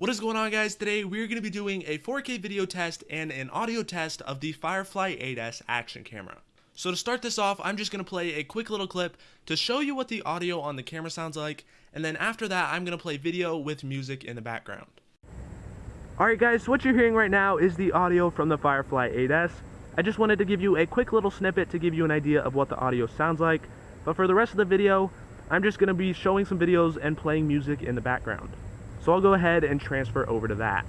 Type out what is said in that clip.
What is going on guys? Today we're going to be doing a 4K video test and an audio test of the Firefly 8S action camera. So to start this off, I'm just going to play a quick little clip to show you what the audio on the camera sounds like, and then after that I'm going to play video with music in the background. Alright guys, so what you're hearing right now is the audio from the Firefly 8S. I just wanted to give you a quick little snippet to give you an idea of what the audio sounds like, but for the rest of the video, I'm just going to be showing some videos and playing music in the background. So I'll go ahead and transfer over to that.